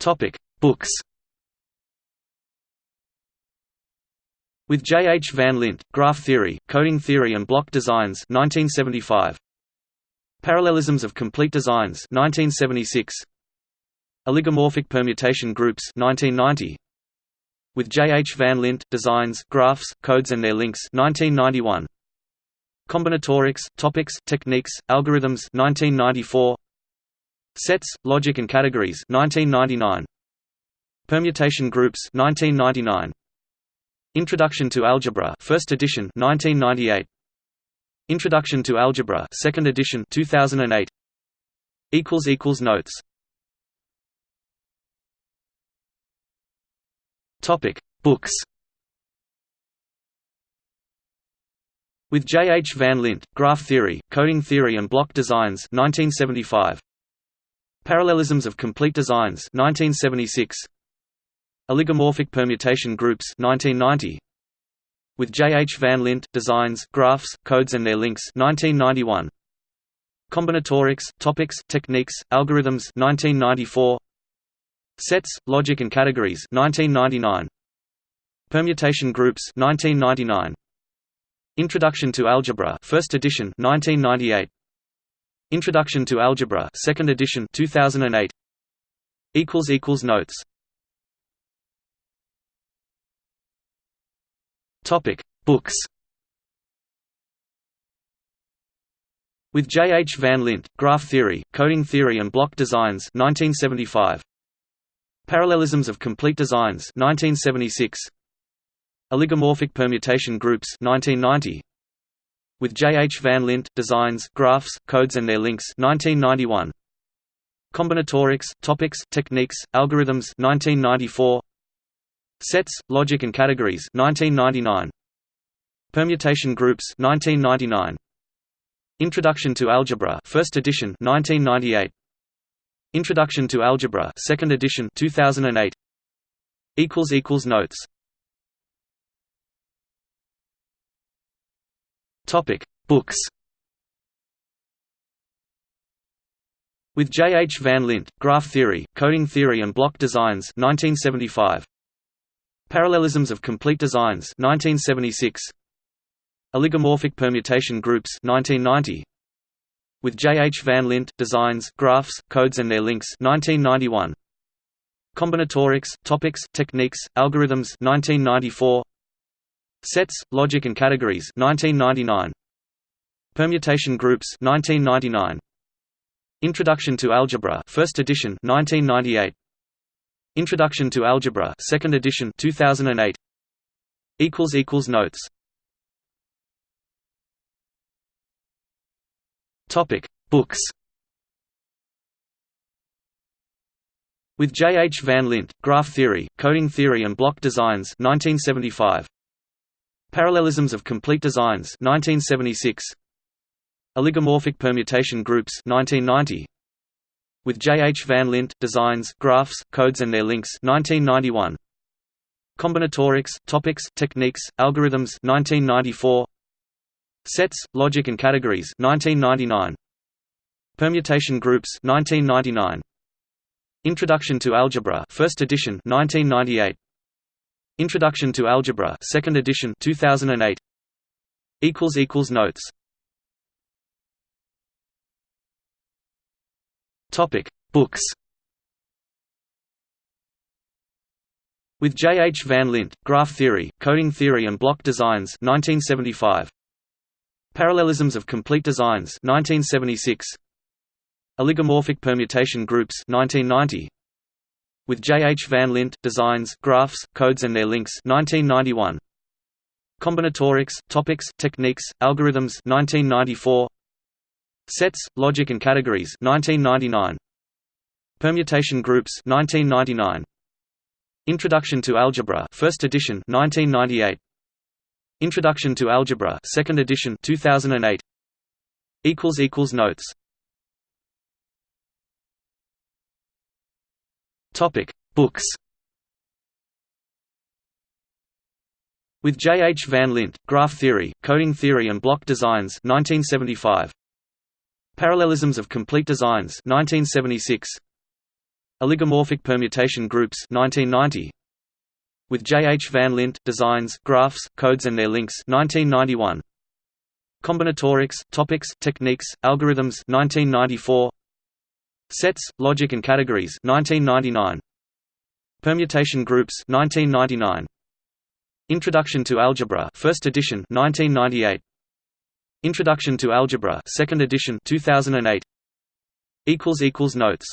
Topic: Books. With J. H. Van Lint, Graph Theory, Coding Theory and Block Designs 1975. Parallelisms of Complete Designs 1976. Oligomorphic Permutation Groups 1990. With J. H. Van Lint, Designs, Graphs, Codes and Their Links 1991. Combinatorics, Topics, Techniques, Algorithms 1994. Sets, Logic and Categories 1999. Permutation Groups 1999. Introduction to Algebra First edition 1998. Introduction to Algebra Second edition 2008. equals equals Notes Topic Books With J. H. Van Lint, Graph Theory, Coding Theory and Block Designs 1975. Parallelisms of Complete Designs 1976. Oligomorphic Permutation Groups 1990. With J. H. Van Lint, Designs, Graphs, Codes and Their Links 1991. Combinatorics, Topics, Techniques, Algorithms 1994. Sets, Logic and Categories 1999. Permutation Groups 1999. Introduction to Algebra First edition 1998. Introduction to Algebra Second edition 2008. equals equals Notes Topic: Books. With J. H. Van Lint, Graph Theory, Coding Theory and Block Designs 1975. Parallelisms of Complete Designs 1976. Oligomorphic Permutation Groups 1990. With J. H. Van Lint, Designs, Graphs, Codes and Their Links 1991. Combinatorics, Topics, Techniques, Algorithms 1994. Sets, Logic and Categories 1999. Permutation Groups 1999. Introduction to Algebra First edition 1998. Introduction to Algebra Second edition 2008. equals equals Notes Topic Books With J. H. Van Lint, Graph Theory, Coding Theory and Block Designs 1975. Parallelisms of Complete Designs 1976. Oligomorphic Permutation Groups 1990. With J. H. Van Lint, Designs, Graphs, Codes and Their Links 1991. Combinatorics, Topics, Techniques, Algorithms 1994. Sets, Logic and Categories 1999. Permutation Groups 1999. Introduction to Algebra First edition 1998. Introduction to Algebra, Second edition, 2008. Equals equals Notes. Topic: Books. With J. H. Van Lint, Graph Theory, Coding Theory and Block Designs 1975. Parallelisms of Complete Designs 1976. Oligomorphic Permutation Groups 1990 with J. H. Van Lint, Designs, Graphs, Codes and Their Links 1991. Combinatorics, Topics, Techniques, Algorithms 1994. Sets, Logic and Categories 1999. Permutation Groups 1999. Introduction to Algebra First edition 1998. Introduction to Algebra Second edition 2008. equals equals Notes Topic: Books. With J. H. Van Lint, Graph Theory, Coding Theory and Block Designs 1975. Parallelisms of Complete Designs 1976. Oligomorphic Permutation Groups 1990. With J. H. Van Lint, Designs, Graphs, Codes and Their Links 1991. Combinatorics, Topics, Techniques, Algorithms 1994. Sets, Logic and Categories 1999. Permutation Groups 1999. Introduction to Algebra First edition 1998. Introduction to Algebra Second edition 2008. equals equals Notes Topic Books With J. H. Van Lint, Graph Theory, Coding Theory and Block Designs 1975. Parallelisms of Complete Designs 1976. Oligomorphic permutation groups 1990. With J. H. Van Lint, Designs, Graphs, Codes and Their Links 1991. Combinatorics, Topics, Techniques, Algorithms 1994. Sets, Logic and Categories 1999. Permutation Groups 1999. Introduction to Algebra First edition 1998. Introduction to Algebra Second edition 2008. equals equals notes